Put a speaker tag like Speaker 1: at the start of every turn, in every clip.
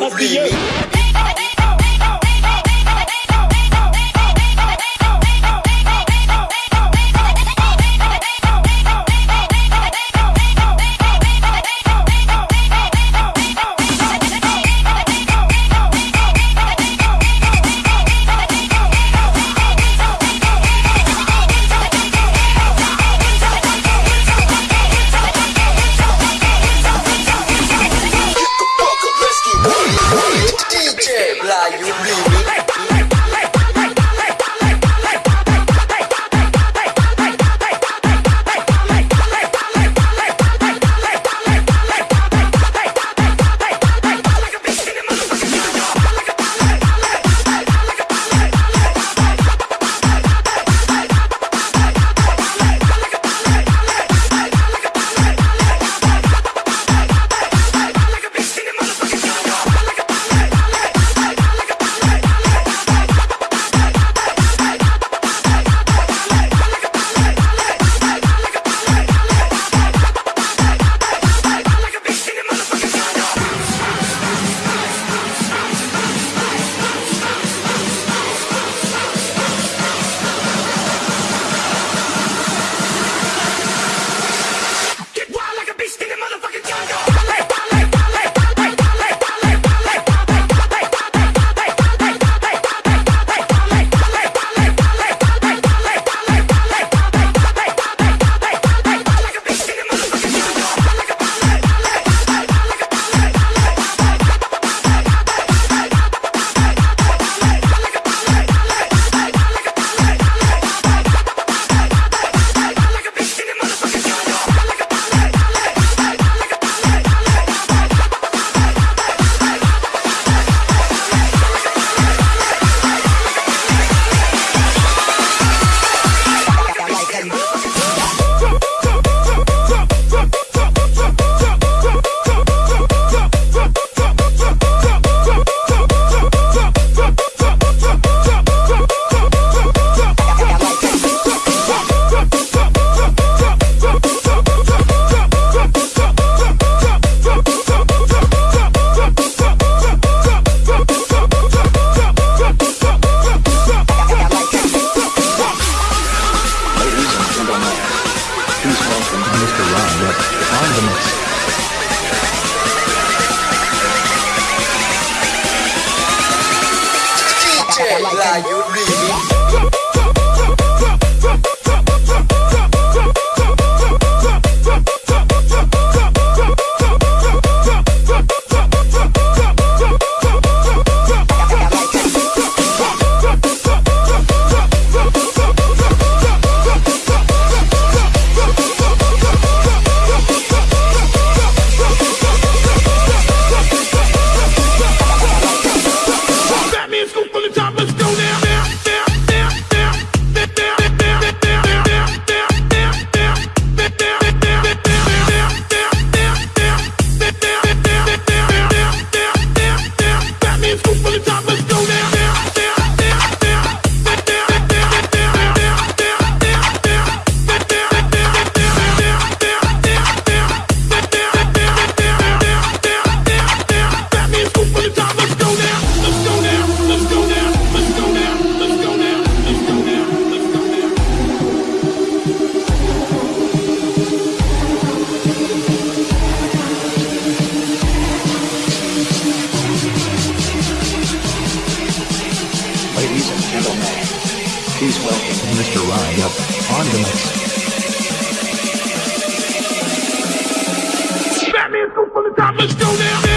Speaker 1: must be you.
Speaker 2: lineup on to. Batman, for the
Speaker 3: top, let's go
Speaker 4: now.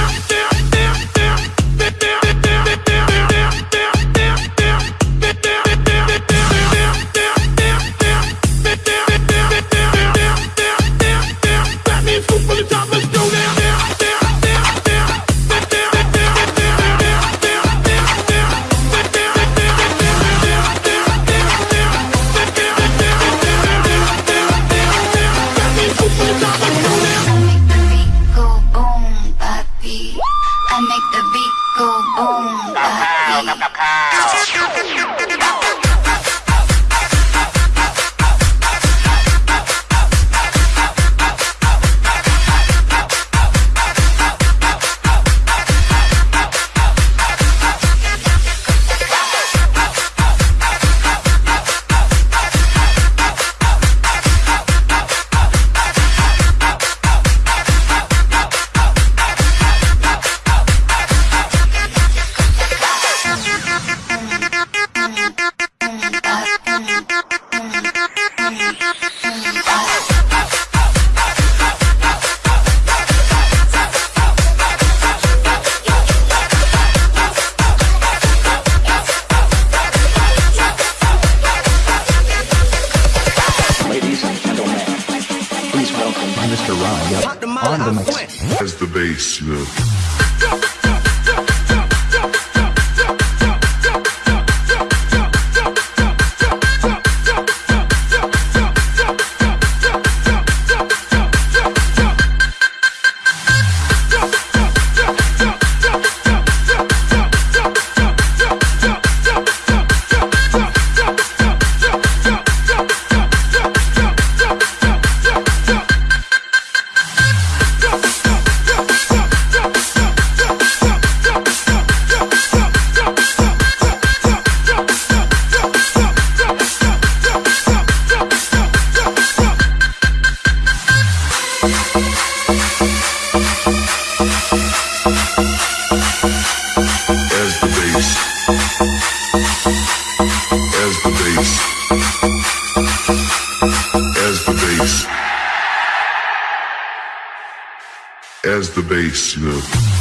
Speaker 4: you know.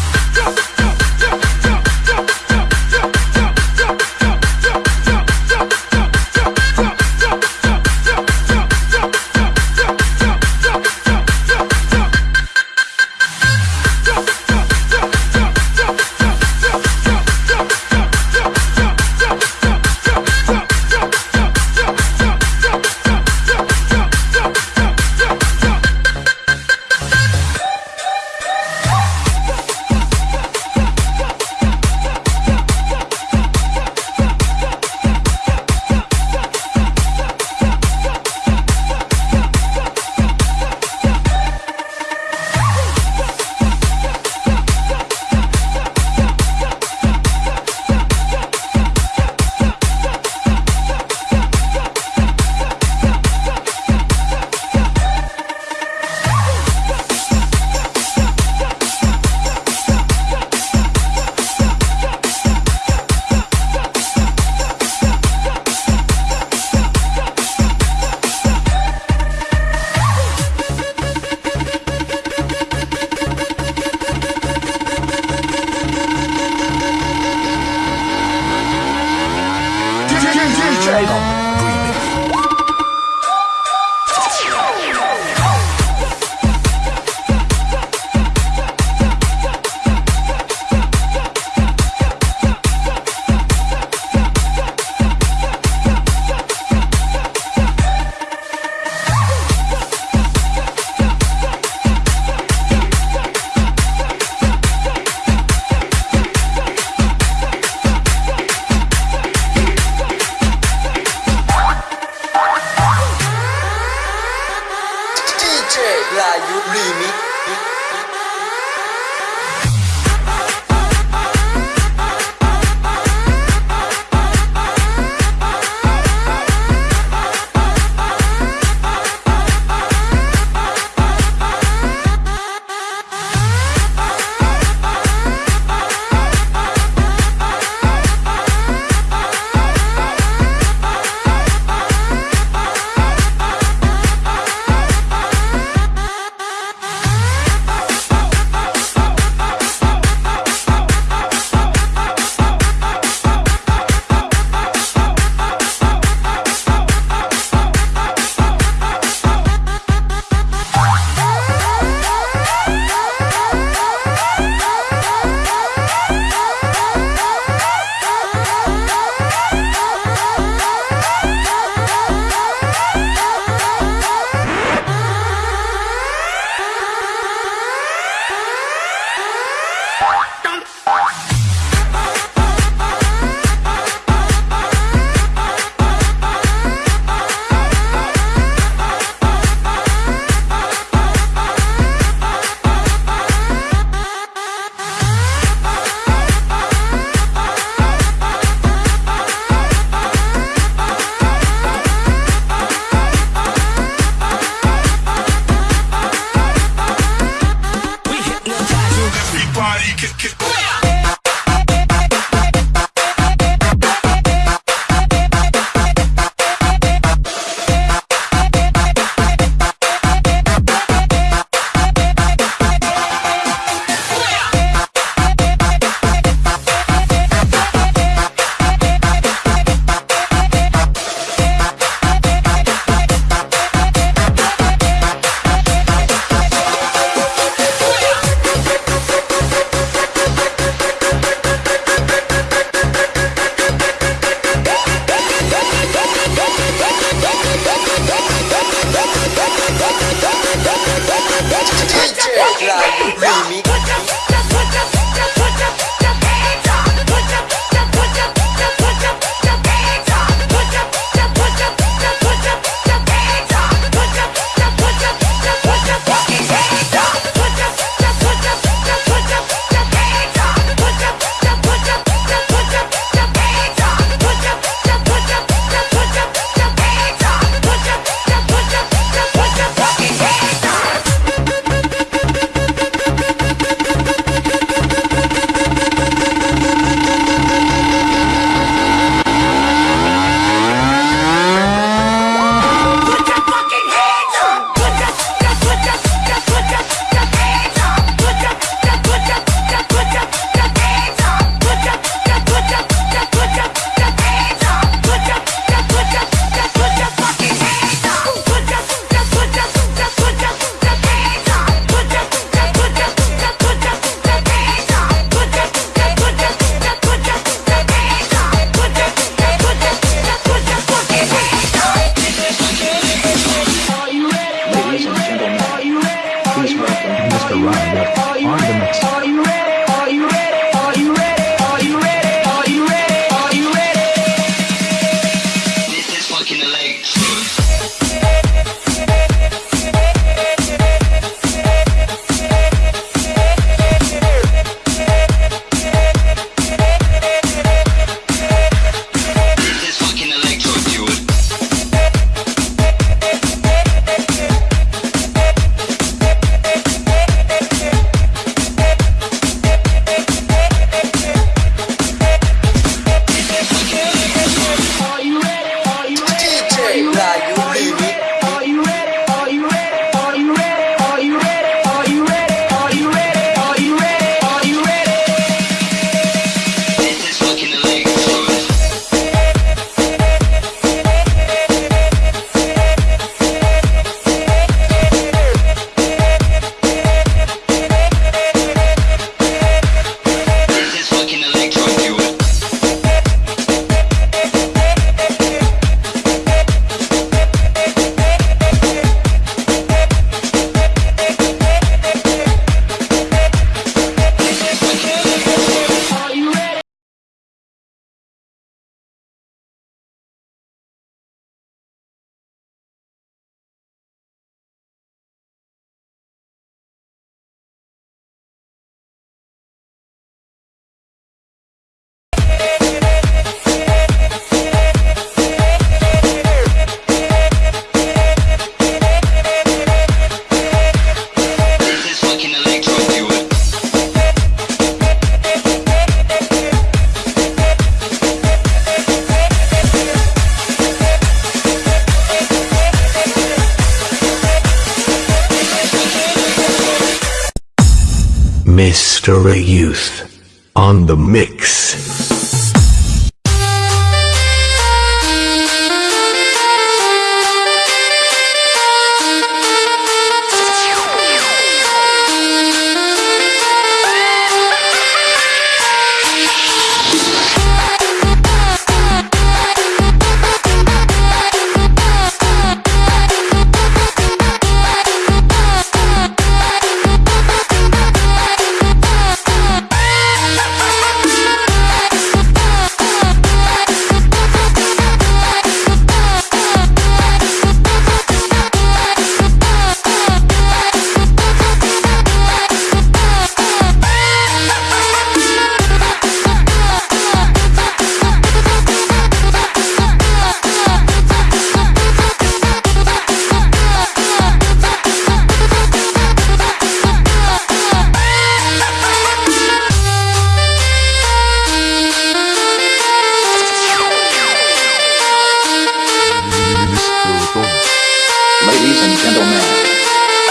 Speaker 4: The
Speaker 2: mix.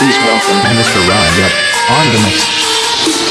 Speaker 1: Please welcome Mr. Roundup on the mix.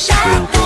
Speaker 5: shut up